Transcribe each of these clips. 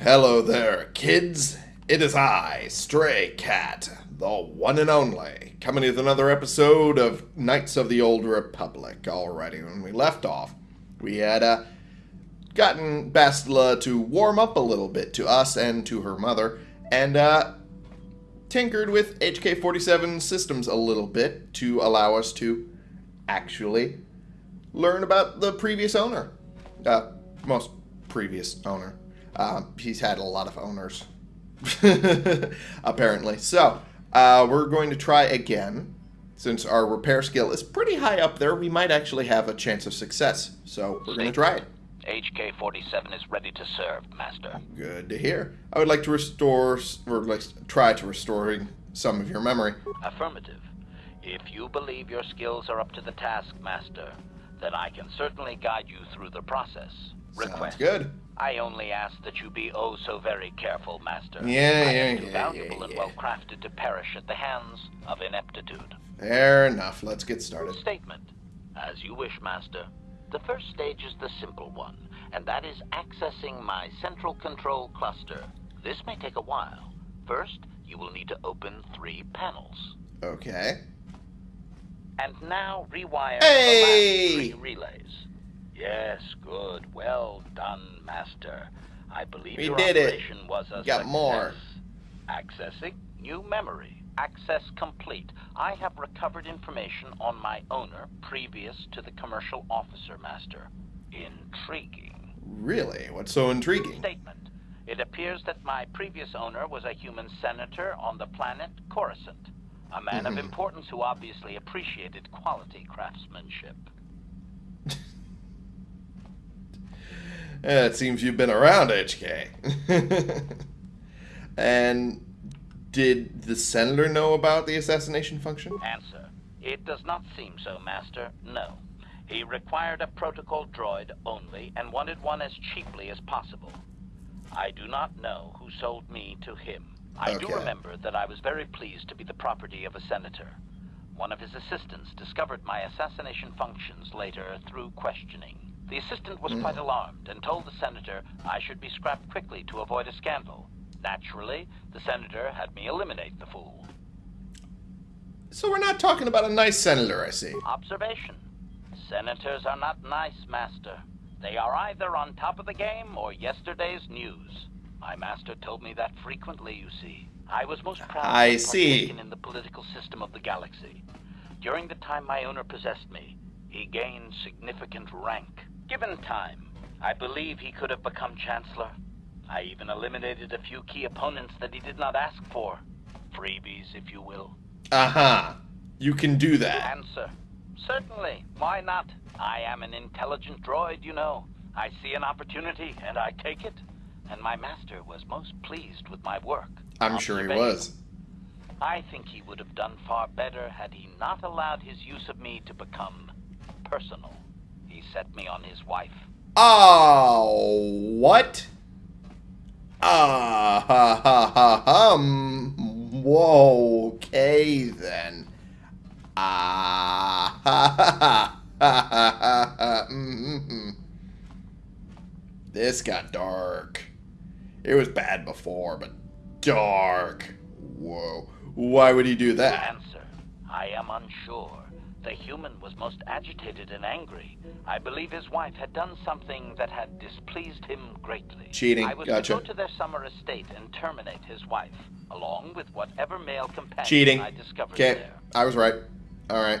Hello there, kids. It is I, Stray Cat, the one and only, coming with another episode of Knights of the Old Republic. Alrighty, when we left off, we had uh, gotten Bastila to warm up a little bit to us and to her mother, and uh, tinkered with HK-47 systems a little bit to allow us to actually learn about the previous owner. Uh, most previous owner. Um, he's had a lot of owners, apparently. So, uh, we're going to try again. Since our repair skill is pretty high up there, we might actually have a chance of success. So, we're going to try it. HK-47 is ready to serve, Master. Good to hear. I would like to restore, or like try to restoring some of your memory. Affirmative. If you believe your skills are up to the task, Master, then I can certainly guide you through the process. Sounds Request. good. I only ask that you be oh so very careful, Master. Yeah, I yeah, am too yeah, valuable yeah, and well crafted to perish at the hands of ineptitude. Fair enough. Let's get started. Statement. As you wish, Master. The first stage is the simple one, and that is accessing my central control cluster. This may take a while. First, you will need to open three panels. Okay. And now rewire Hey! the last three relays. Yes, good. Well done, Master. I believe We your did it. operation was a Got success. more. Accessing new memory. Access complete. I have recovered information on my owner previous to the commercial officer, Master. Intriguing. Really? What's so intriguing? Statement. It appears that my previous owner was a human senator on the planet Coruscant. A man of Mhm. importance who obviously appreciated quality craftsmanship. Eh, it seems you've been around, HK. and did the senator know about the assassination function? Answer. It does not seem so, Master. No. He required a protocol droid only and wanted one as cheaply as possible. I do not know who sold me to him. I do remember that I was very pleased to be the property of a senator. One of his assistants discovered my assassination functions later through questioning. The assistant was quite hmm. alarmed and told the senator I should be scrapped quickly to avoid a scandal. Naturally, the senator had me eliminate the fool. So we're not talking about a nice senator, I see. Observation. Senators are not nice, Master. They are either on top of the game or yesterday's news. My master told me that frequently, you see. I was most proud I see. in the political system of the galaxy. During the time my owner possessed me, he gained significant rank. Given time, I believe he could have become Chancellor. I even eliminated a few key opponents that he did not ask for. Freebies, if you will. Uh-huh. You can do that. Answer. Certainly. Why not? I am an intelligent droid, you know. I see an opportunity, and I take it. And my master was most pleased with my work. I'm sure he was. I think he would have done far better had he not allowed his use of me to become personal. He set me on his wife. Oh, what? Ah, ha, ha, ha, hum. Whoa, okay then. Ah, ha, ha, ha, ha, ha, ha, ha. This got dark. It was bad before, but dark. Whoa. Why would he do that? Answer. I am unsure. The human was most agitated and angry. I believe his wife had done something that had displeased him greatly. Cheating. I was Gotcha. to go to their summer estate and terminate his wife, along with whatever male companion Cheating. I discovered Okay, there. I was right. All right.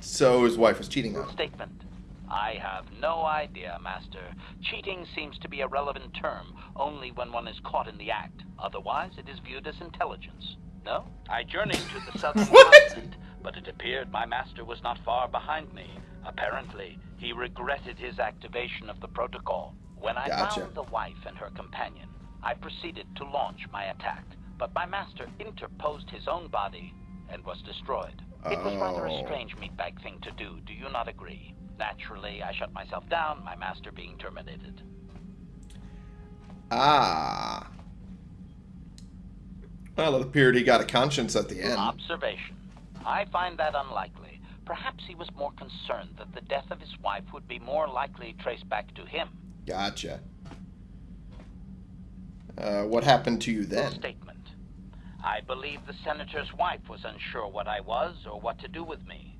So his wife was cheating on him. Statement. I have no idea, Master. Cheating seems to be a relevant term only when one is caught in the act. Otherwise, it is viewed as intelligence. No? I journeyed to the southern continent, but it appeared my master was not far behind me. Apparently, he regretted his activation of the protocol. When I Gotcha. found the wife and her companion, I proceeded to launch my attack, but my master interposed his own body and was destroyed. It was rather a Oh. strange meatbag thing to do, do you not agree? Naturally, I shut myself down, my master being terminated. Ah. Well, it appeared he got a conscience at the end. Observation. I find that unlikely. Perhaps he was more concerned that the death of his wife would be more likely traced back to him. Gotcha. Uh, what happened to you then? Statement. I believe the senator's wife was unsure what I was or what to do with me.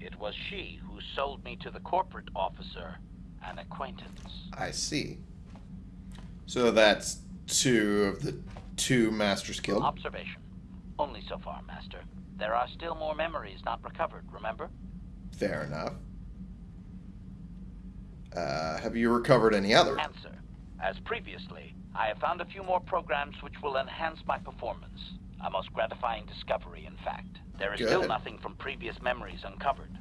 It was she who sold me to the corporate officer, an acquaintance. I see. So that's two of the two Masters killed. Observation. Only so far, Master. There are still more memories not recovered, remember? Fair enough. Uh, have you recovered any others? Answer. As previously, I have found a few more programs which will enhance my performance. A most gratifying discovery, in fact. There is still nothing from previous memories uncovered.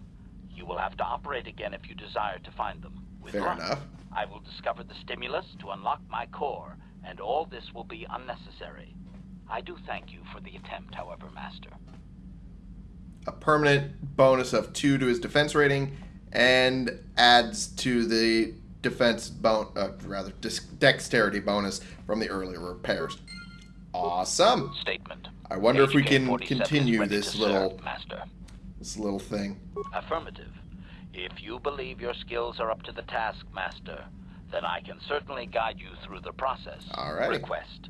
You will have to operate again if you desire to find them. With Fair luck, enough. I will discover the stimulus to unlock my core, and all this will be unnecessary. I do thank you for the attempt, however, Master. A permanent bonus of two to his defense rating, and adds to the defense bon uh, rather dexterity bonus from the earlier repairs. Awesome. Statement. I wonder if we can continue this little Master. this little thing. Affirmative. If you believe your skills are up to the task, Master, then I can certainly guide you through the process. All right. Request.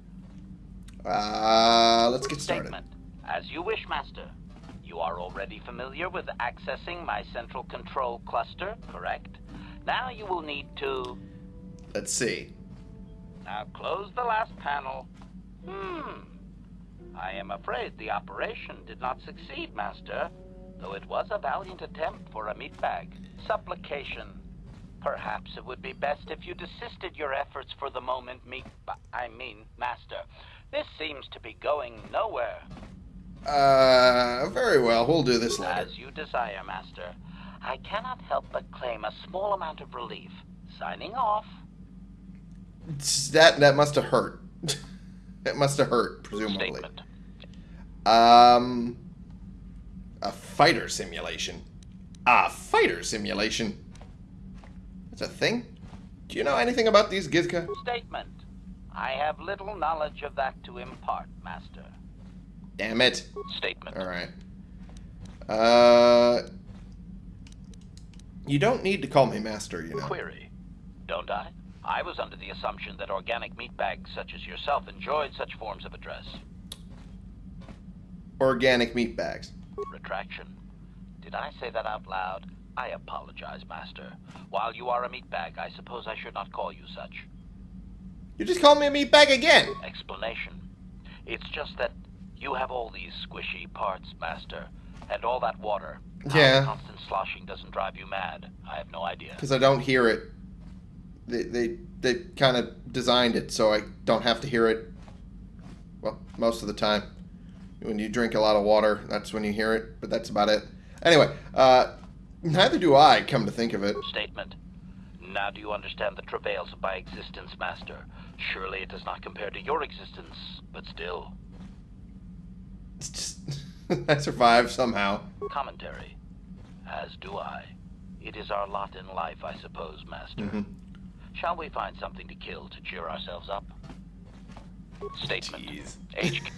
Uh, let's get started. Statement. As you wish, Master. You are already familiar with accessing my central control cluster, correct? Now you will need to... Let's see. Now close the last panel. Hmm. I am afraid the operation did not succeed, Master, though it was a valiant attempt for a meat bag. Supplication. Perhaps it would be best if you desisted your efforts for the moment, meat. I mean, Master. This seems to be going nowhere. Uh, very well. We'll do this later. As you desire, Master. I cannot help but claim a small amount of relief. Signing off. That that must have hurt. it must have hurt, presumably. Statement. Um, a fighter simulation. A fighter simulation. That's a thing. Do you know anything about these Gizka? Statement. I have little knowledge of that to impart, Master. Damn it. Statement. All right. Uh, you don't need to call me master, you know. Query. Don't I? I was under the assumption that organic meat bags such as yourself enjoyed such forms of address. Organic meat bags. Retraction. Did I say that out loud? I apologize, Master. While you are a meat bag, I suppose I should not call you such. You just called me a meat bag again. Explanation. It's just that you have all these squishy parts, Master, and all that water. How Yeah. constant sloshing doesn't drive you mad. I have no idea. Because I don't hear it. They they they kind of designed it so I don't have to hear it. Well, most of the time. When you drink a lot of water, that's when you hear it. But that's about it. Anyway, uh, neither do I. Come to think of it. Statement. Now do you understand the travails of my existence, Master? Surely it does not compare to your existence, but still. It's just I survived somehow. Commentary. As do I. It is our lot in life, I suppose, Master. Mhm. Shall we find something to kill to cheer ourselves up? Statement. Jeez.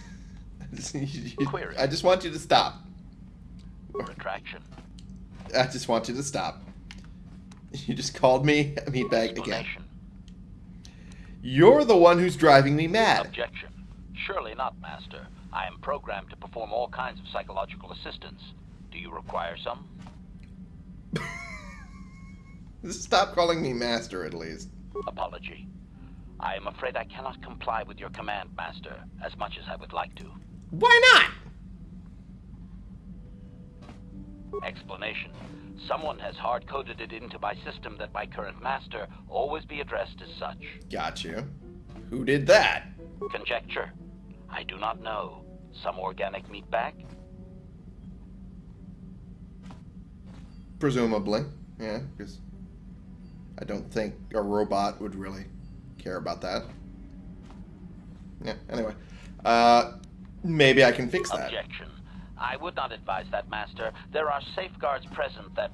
HK Query. I just want you to stop. retraction. I just want you to stop. You just called me a meatbag again. You're the one who's driving me mad. Objection. Surely not, Master. I am programmed to perform all kinds of psychological assistance. Do you require some? Stop calling me master, at least. Apology. I am afraid I cannot comply with your command, Master, as much as I would like to. Why not? Explanation. Someone has hard-coded it into my system that my current master always be addressed as such. Got you. Who did that? Conjecture. I do not know. Some organic meat bag? Presumably. Yeah, because I don't think a robot would really care about that. Yeah, anyway. Uh, maybe I can fix that. Objection. I would not advise that, Master. There are safeguards present that,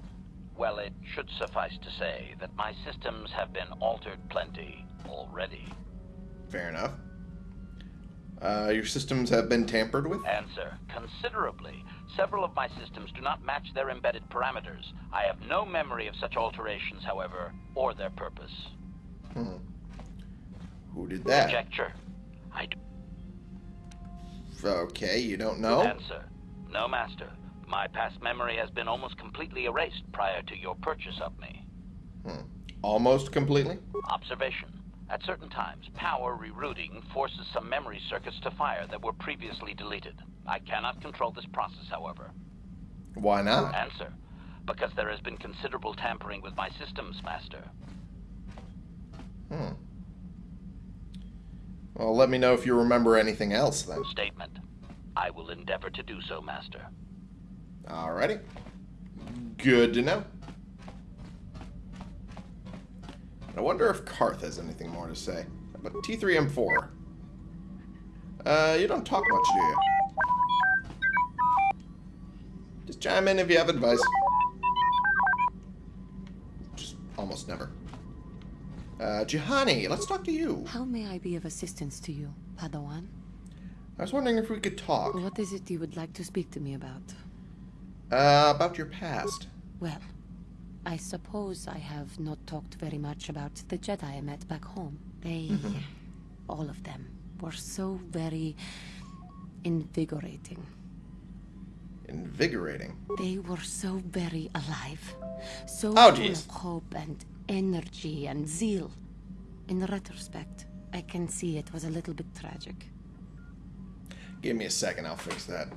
well, it should suffice to say that my systems have been altered plenty already. Fair enough. Uh, your systems have been tampered with? Answer. Considerably. Several of my systems do not match their embedded parameters. I have no memory of such alterations, however, or their purpose. Hmm. Who did that? Conjecture. I do. Okay, you don't know? Answer. No, Master. My past memory has been almost completely erased prior to your purchase of me. Hmm. Almost completely? Observation. At certain times, power rerouting forces some memory circuits to fire that were previously deleted. I cannot control this process, however. Why not? Answer. Because there has been considerable tampering with my systems, Master. Hmm. Well, let me know if you remember anything else, then. Statement. I will endeavor to do so, Master. Alrighty. Good to know. I wonder if Carth has anything more to say. But T3M4. Uh, you don't talk much, do you? Just chime in if you have advice. Just almost never. Uh, Juhani, let's talk to you. How may I be of assistance to you, Padawan? I was wondering if we could talk. What is it you would like to speak to me about? Uh, about your past. Well, I suppose I have not talked very much about the Jedi I met back home. They, mm-hmm. all of them, were so very invigorating. Invigorating. They were so very alive. So Oh, full of hope and energy and zeal. In retrospect, I can see it was a little bit tragic. Give me a second, I'll fix that.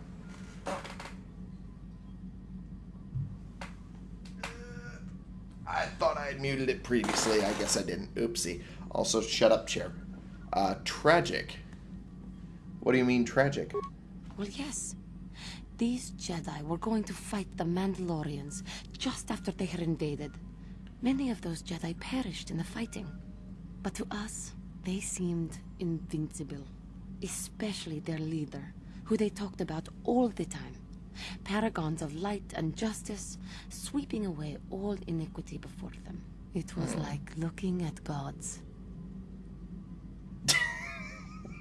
I thought I had muted it previously. I guess I didn't. Oopsie. Also, shut up, chair. Uh, tragic. What do you mean, tragic? Well, yes. These Jedi were going to fight the Mandalorians just after they had invaded. Many of those Jedi perished in the fighting. But to us, they seemed invincible. Especially their leader, who they talked about all the time. Paragons of light and justice, sweeping away all iniquity before them. It was hmm. like looking at gods.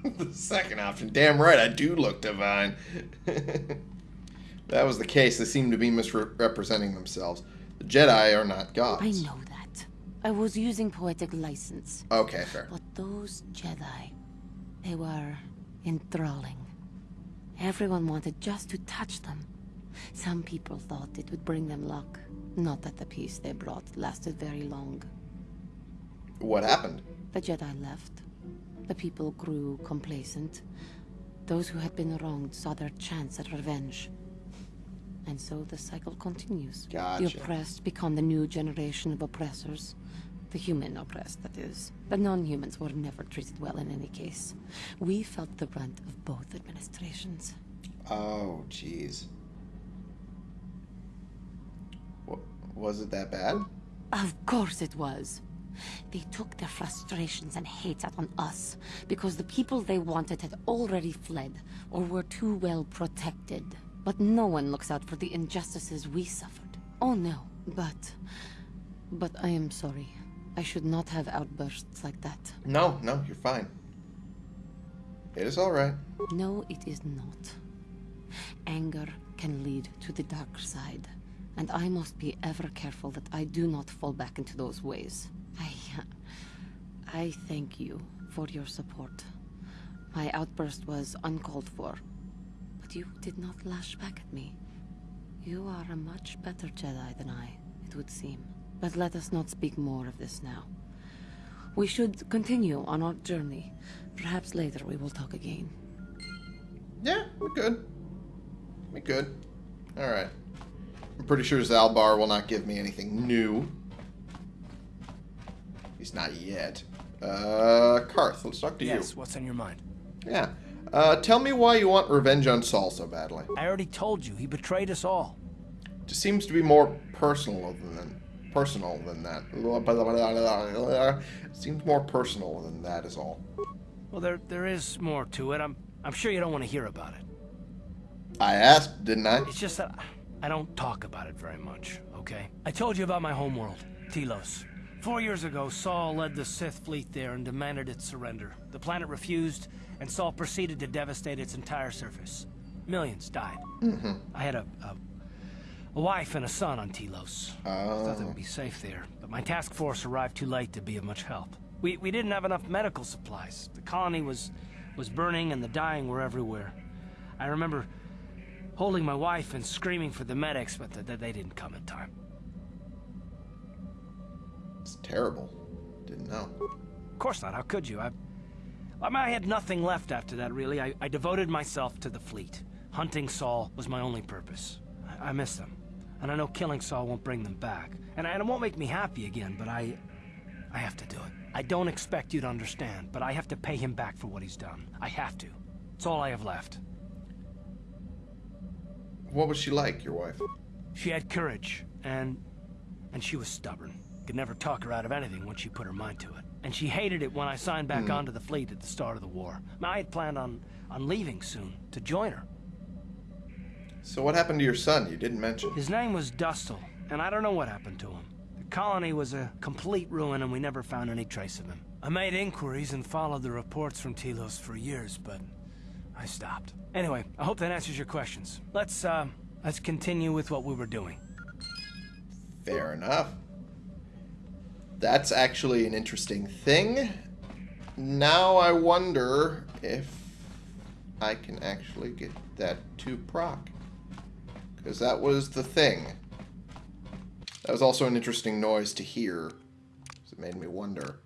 the second option. Damn right, I do look divine. that was the case. They seem to be misrepresenting themselves. The Jedi are not gods. I know that. I was using poetic license. Okay, fair. But those Jedi, they were enthralling. Everyone wanted just to touch them. Some people thought it would bring them luck. Not that the peace they brought lasted very long. What happened? The Jedi left. The people grew complacent. Those who had been wronged saw their chance at revenge. And so the cycle continues. Gotcha. The oppressed become the new generation of oppressors. The human oppressed, that is. The non-humans were never treated well in any case. We felt the brunt of both administrations. Oh, jeez. Was it that bad? Of course it was. They took their frustrations and hate out on us because the people they wanted had already fled or were too well protected. But no one looks out for the injustices we suffered. Oh no, but... But I am sorry. I should not have outbursts like that. No, no, you're fine. It is alright. No, it is not. Anger can lead to the dark side, and I must be ever careful that I do not fall back into those ways. I. I thank you for your support. My outburst was uncalled for, but you did not lash back at me. You are a much better Jedi than I, it would seem. But let us not speak more of this now. We should continue on our journey. Perhaps later we will talk again. Yeah, we're good. We're good. Alright. I'm pretty sure Zaalbar will not give me anything new. He's not yet. Uh, Carth, let's talk to Yes, what's on your mind? Yeah. Uh, tell me why you want revenge on Saul so badly. I already told you, he betrayed us all. Just seems to be more personal than personal than that. Seems more personal than that is all. Well, there there is more to it. I'm I'm sure you don't want to hear about it. I asked, didn't I? It's just that I don't talk about it very much, okay? I told you about my homeworld, Telos. Four years ago, Saul led the Sith fleet there and demanded its surrender. The planet refused, and Saul proceeded to devastate its entire surface. Millions died. Mm-hmm. I had a, a a wife and a son on Telos. I oh. thought they would be safe there, but my task force arrived too late to be of much help. We, we didn't have enough medical supplies. The colony was was burning and the dying were everywhere. I remember holding my wife and screaming for the medics, but th th they didn't come in time. It's terrible. Didn't know. Of course not. How could you? I, I, mean, I had nothing left after that, really. I, I devoted myself to the fleet. Hunting Saul was my only purpose. I, I miss them. And I know killing Saul won't bring them back. And, and it won't make me happy again, but I... I have to do it. I don't expect you to understand, but I have to pay him back for what he's done. I have to. It's all I have left. What was she like, your wife? She had courage, and... and she was stubborn. Could never talk her out of anything once she put her mind to it. And she hated it when I signed back Mm. onto the fleet at the start of the war. I had planned on, on leaving soon, to join her. So what happened to your son? You didn't mention. His name was Dustil, and I don't know what happened to him. The colony was a complete ruin, and we never found any trace of him. I made inquiries and followed the reports from Telos for years, but I stopped. Anyway, I hope that answers your questions. Let's, uh, let's continue with what we were doing. Fair enough. That's actually an interesting thing. Now I wonder if I can actually get that to proc. Because that was the thing. That was also an interesting noise to hear. It made me wonder.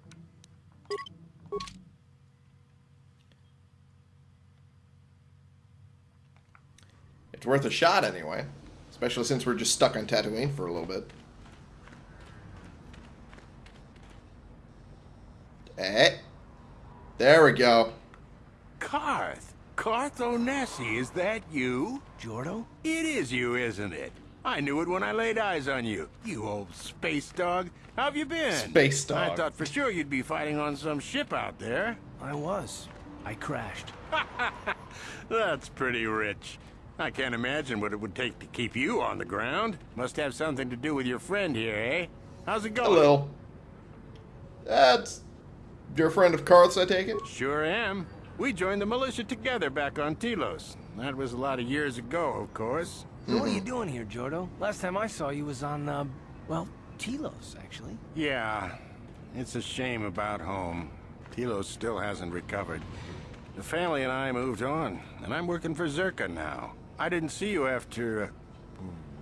It's worth a shot anyway. Especially since we're just stuck on Tatooine for a little bit. Eh. There we go. Carth. Carth Onasi, is that you? Jordo? It is you, isn't it? I knew it when I laid eyes on you. You old space dog. How have you been? Space dog. I thought for sure you'd be fighting on some ship out there. I was. I crashed. That's pretty rich. I can't imagine what it would take to keep you on the ground. Must have something to do with your friend here, eh? How's it A going? little. That's your friend of Carth's, I take it? Sure am. We joined the militia together back on Telos. That was a lot of years ago, of course. So what are you doing here, Jordo? Last time I saw you was on, uh, well, Telos, actually. Yeah, it's a shame about home. Telos still hasn't recovered. The family and I moved on, and I'm working for Czerka now. I didn't see you after... Uh,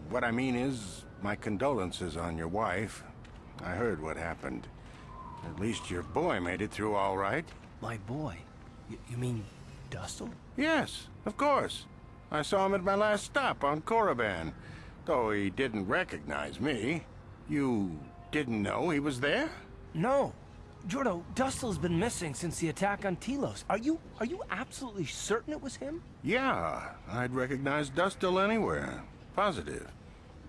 what I mean is, my condolences on your wife. I heard what happened. At least your boy made it through all right. My boy. Y you mean Dustil? Yes, of course. I saw him at my last stop on Korriban, though he didn't recognize me. You didn't know he was there? No. Jordo, Dustil's been missing since the attack on Telos. Are you are you absolutely certain it was him? Yeah, I'd recognize Dustil anywhere. Positive.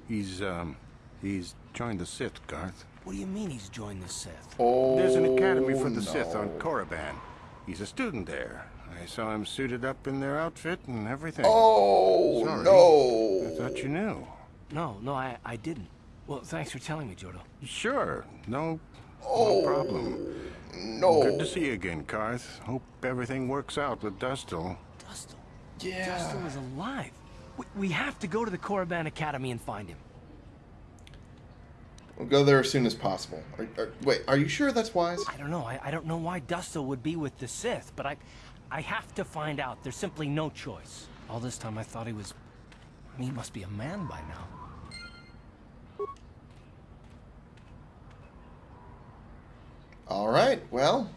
He's, um, he's joined the Sith, Carth. What do you mean he's joined the Sith? Oh, There's an academy for the Sith on no. Korriban. He's a student there. I saw him suited up in their outfit and everything. Oh, Sorry. I thought you knew. No, no, I I didn't. Well, thanks for telling me, Jordo. Sure, no, Oh, no problem. no. Good to see you again, Carth. Hope everything works out with Dustil. Dustle. Yeah. Dustil is alive. We, we have to go to the Korriban Academy and find him. We'll go there as soon as possible. Are, are, wait, are you sure that's wise? I don't know. I, I don't know why Dustil would be with the Sith, but I I have to find out. There's simply no choice. All this time I thought he was... I mean, he must be a man by now. All right, well.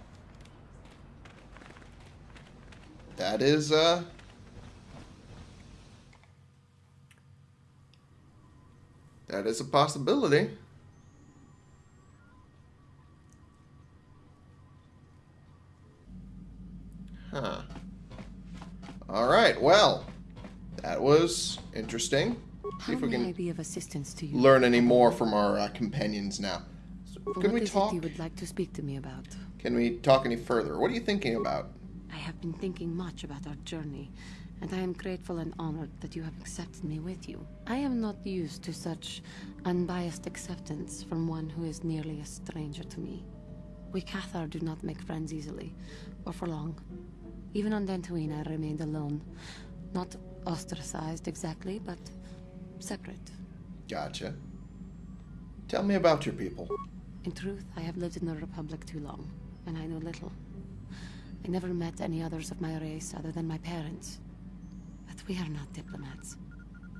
That is, uh... That is a possibility. Huh. All right, well. That interesting. See if we can be of assistance to you? learn any more from our uh, companions now. So, can we talk? you would like to speak to me about? Can we talk any further? What are you thinking about? I have been thinking much about our journey, and I am grateful and honored that you have accepted me with you. I am not used to such unbiased acceptance from one who is nearly a stranger to me. We Cathar do not make friends easily, or for long. Even on Dantooine, I remained alone. Not ostracized exactly, but separate. Gotcha. Tell me about your people. In truth, I have lived in the Republic too long, and I know little. I never met any others of my race other than my parents. But we are not diplomats.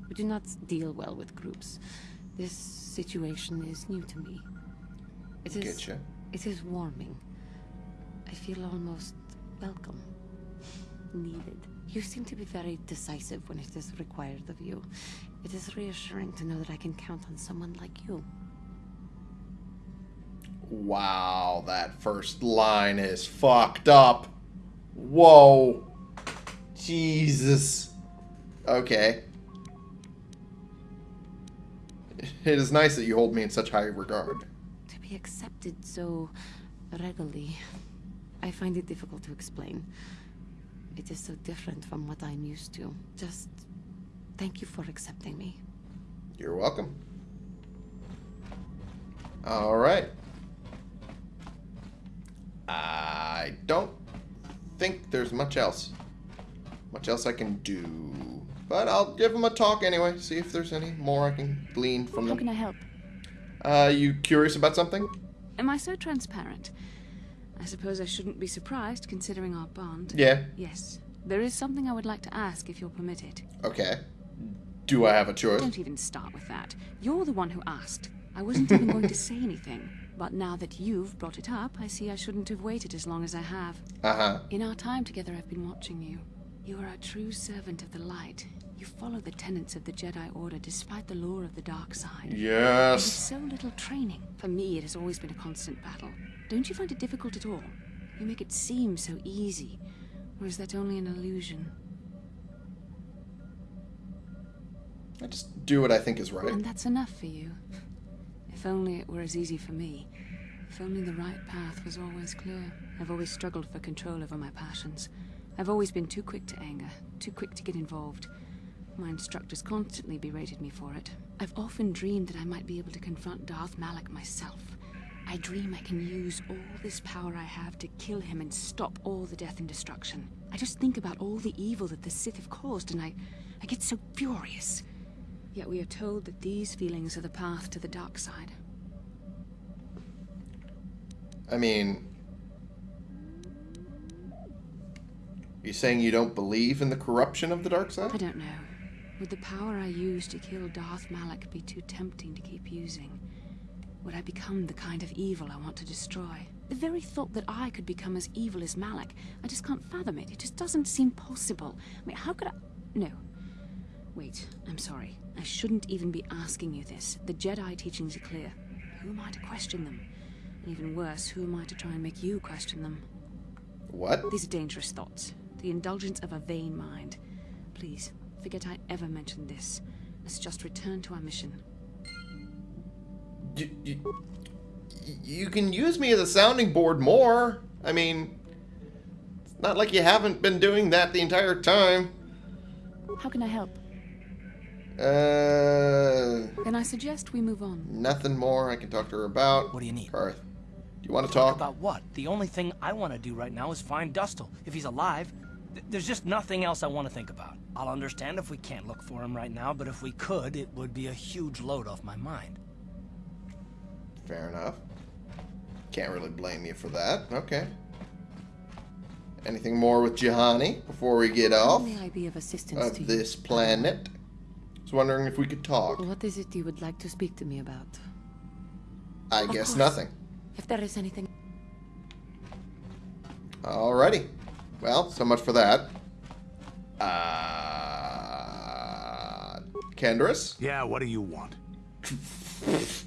We do not deal well with groups. This situation is new to me. It is. It is warming. I feel almost welcome. Needed. You seem to be very decisive when it is required of you. It is reassuring to know that I can count on someone like you. Wow, that first line is fucked up. Whoa. Jesus. Okay. It is nice that you hold me in such high regard. To be accepted so readily, I find it difficult to explain. It is so different from what I'm used to. Just thank you for accepting me. You're welcome. All right. I don't think there's much else. Much else I can do. But I'll give them a talk anyway, see if there's any more I can glean from How them. can I help? Uh, you curious about something? Am I so transparent? I suppose I shouldn't be surprised considering our bond. Yeah. Yes. There is something I would like to ask if you'll permit it. Okay. Do I have a choice? Don't even start with that. You're the one who asked. I wasn't even going to say anything. But now that you've brought it up, I see I shouldn't have waited as long as I have. Uh-huh. In our time together, I've been watching you. You are a true servant of the light. You follow the tenets of the Jedi Order despite the lure of the dark side. Yes. With Yes. so little training. For me, it has always been a constant battle. Don't you find it difficult at all? You make it seem so easy. Or is that only an illusion? I just do what I think is right. And that's enough for you. If only it were as easy for me. If only the right path was always clear. I've always struggled for control over my passions. I've always been too quick to anger, too quick to get involved. My instructors constantly berated me for it. I've often dreamed that I might be able to confront Darth Malak myself. I dream I can use all this power I have to kill him and stop all the death and destruction. I just think about all the evil that the Sith have caused and I, I get so furious. Yet we are told that these feelings are the path to the dark side. I mean, you saying you don't believe in the corruption of the dark side? I don't know. Would the power I use to kill Darth Malak be too tempting to keep using? Would I become the kind of evil I want to destroy? The very thought that I could become as evil as Malak, I just can't fathom it. It just doesn't seem possible. I mean, how could I... No. Wait, I'm sorry. I shouldn't even be asking you this. The Jedi teachings are clear. Who am I to question them? And even worse, who am I to try and make you question them? What? These are dangerous thoughts. The indulgence of a vain mind. Please, forget I ever mentioned this. Let's just return to our mission. You, you, you can use me as a sounding board more. I mean, it's not like you haven't been doing that the entire time. How can I help? Uh, Then I suggest we move on. nothing more I can talk to her about. What do you need? Carth, do you want to talk? About what? The only thing I want to do right now is find Dustil. If he's alive, th- there's just nothing else I want to think about. I'll understand if we can't look for him right now, but if we could, it would be a huge load off my mind. Fair enough. Can't really blame you for that. Okay. Anything more with Juhani before we get off may I be of assistance to of you? this planet? I was wondering if we could talk. What is it you would like to speak to me about? I Of guess course. nothing. If there is anything... Alrighty. Well, so much for that. Uh, Canderous? Yeah, what do you want?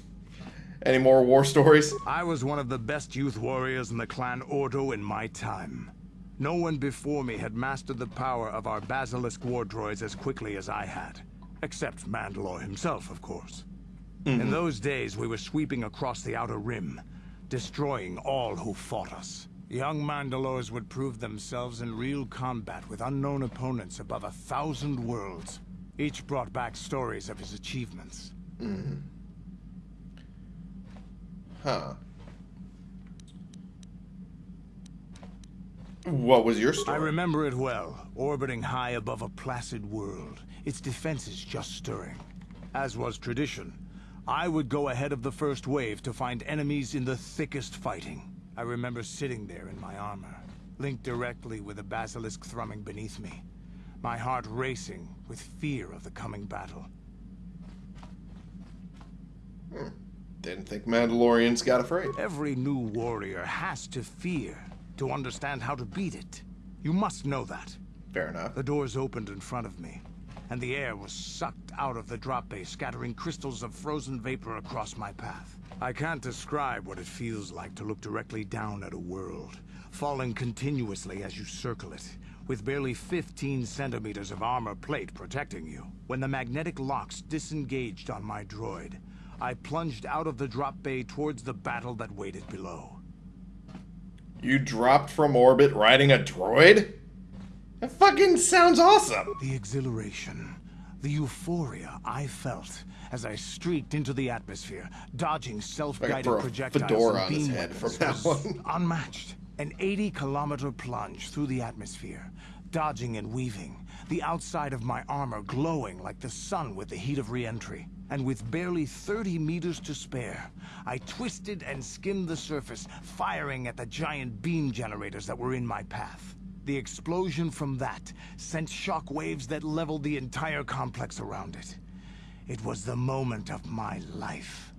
Any more war stories? I was one of the best youth warriors in the clan Ordo in my time. No one before me had mastered the power of our Basilisk war droids as quickly as I had. Except Mandalore himself, of course. In those days, we were sweeping across the Outer Rim, destroying all who fought us. Young Mandalores would prove themselves in real combat with unknown opponents above a thousand worlds. Each brought back stories of his achievements. Mm-hmm. Huh. What was your story? I remember it well, orbiting high above a placid world, its defenses just stirring. As was tradition, I would go ahead of the first wave to find enemies in the thickest fighting. I remember sitting there in my armor, linked directly with the basilisk thrumming beneath me, my heart racing with fear of the coming battle. Hmm. Didn't think Mandalorians got afraid. Every new warrior has to fear to understand how to beat it. You must know that. Fair enough. The doors opened in front of me, and the air was sucked out of the drop bay, scattering crystals of frozen vapor across my path. I can't describe what it feels like to look directly down at a world, falling continuously as you circle it, with barely 15 centimeters of armor plate protecting you. When the magnetic locks disengaged on my droid, I plunged out of the drop bay towards the battle that waited below. You dropped from orbit riding a droid? That fucking sounds awesome. The exhilaration, the euphoria I felt as I streaked into the atmosphere, dodging self-guided projectiles and beam head weapons from that was unmatched. An 80-kilometer plunge through the atmosphere, dodging and weaving, the outside of my armor glowing like the sun with the heat of re-entry. And with barely 30 meters to spare, I twisted and skimmed the surface, firing at the giant beam generators that were in my path. The explosion from that sent shock waves that leveled the entire complex around it. It was the moment of my life.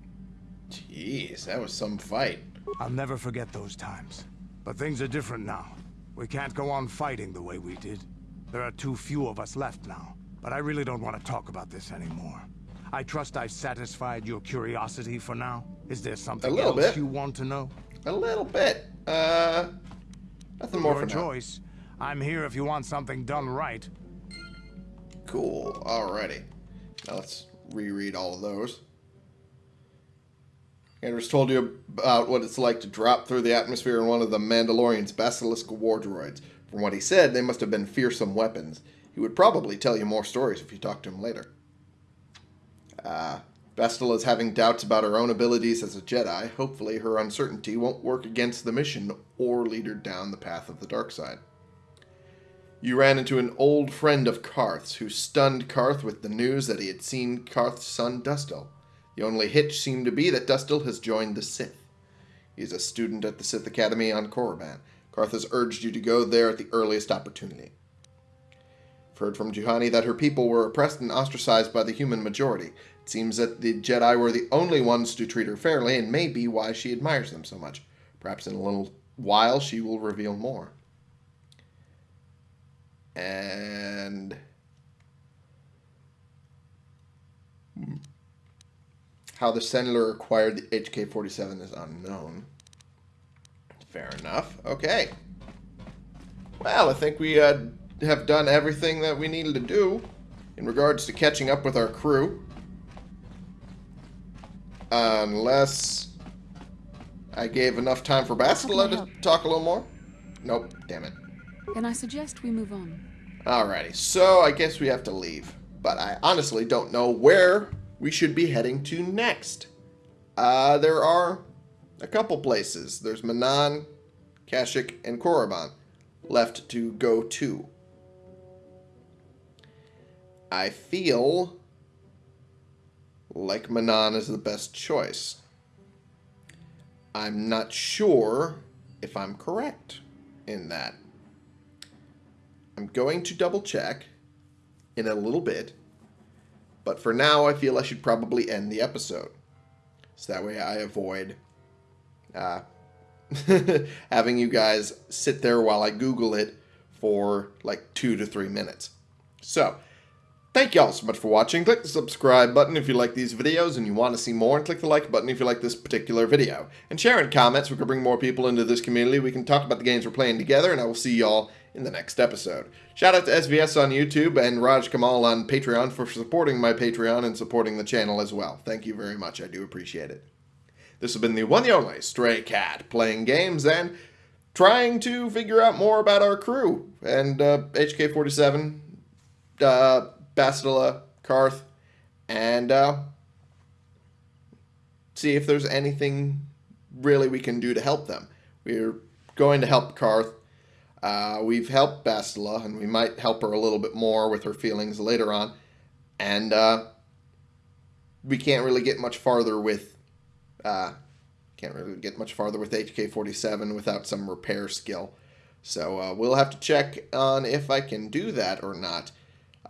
Jeez, that was some fight. I'll never forget those times. But things are different now. We can't go on fighting the way we did. There are too few of us left now. But I really don't want to talk about this anymore. I trust I've satisfied your curiosity for now. Is there something else bit. you want to know? A little bit. Uh, nothing more Your for now. I'm here if you want something done right. Cool. Alrighty. Now let's reread all of those. Anders told you about what it's like to drop through the atmosphere in one of the Mandalorian's basilisk war droids. From what he said, they must have been fearsome weapons. He would probably tell you more stories if you talked to him later. Uh, Bastila is having doubts about her own abilities as a Jedi. Hopefully, her uncertainty won't work against the mission or lead her down the path of the dark side. You ran into an old friend of Carth's who stunned Carth with the news that he had seen Carth's son Dustil. The only hitch seemed to be that Dustil has joined the Sith. He is a student at the Sith Academy on Korriban. Carth has urged you to go there at the earliest opportunity. I've heard from Juhani that her people were oppressed and ostracized by the human majority. It seems that the Jedi were the only ones to treat her fairly, and may be why she admires them so much. Perhaps in a little while she will reveal more. And how the senator acquired the HK-47 is unknown. Fair enough. Okay. Well, I think we uh, have done everything that we needed to do in regards to catching up with our crew. Unless I gave enough time for Bastila to talk a little more. Nope, damn it. Then I suggest we move on. Alrighty, so I guess we have to leave. But I honestly don't know where we should be heading to next. Uh, there are a couple places. There's Manaan, Kashyyyk, and Korriban left to go to. I feel like Manaan is the best choice. I'm not sure if I'm correct in that. I'm going to double check in a little bit, but for now, I feel I should probably end the episode. So that way I avoid uh, having you guys sit there while I Google it for like two to three minutes. So, thank y'all so much for watching. Click the subscribe button if you like these videos and you want to see more, and click the like button if you like this particular video. And share in comments, we can bring more people into this community. We can talk about the games we're playing together, and I will see y'all in the next episode. Shout out to SVS on YouTube and Raj Kamal on Patreon for supporting my Patreon and supporting the channel as well. Thank you very much. I do appreciate it. This has been the one and only Stray Cat, playing games and trying to figure out more about our crew and uh, HK-47, uh, Bastila, Carth, and uh, see if there's anything really we can do to help them. We're going to help Carth. Uh, we've helped Bastila, and we might help her a little bit more with her feelings later on. And uh, we can't really get much farther with uh, can't really get much farther with HK-47 without some repair skill. So uh, we'll have to check on if I can do that or not.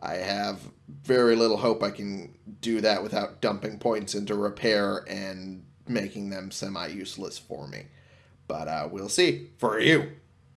I have very little hope I can do that without dumping points into repair and making them semi useless for me. But uh, we'll see. For you,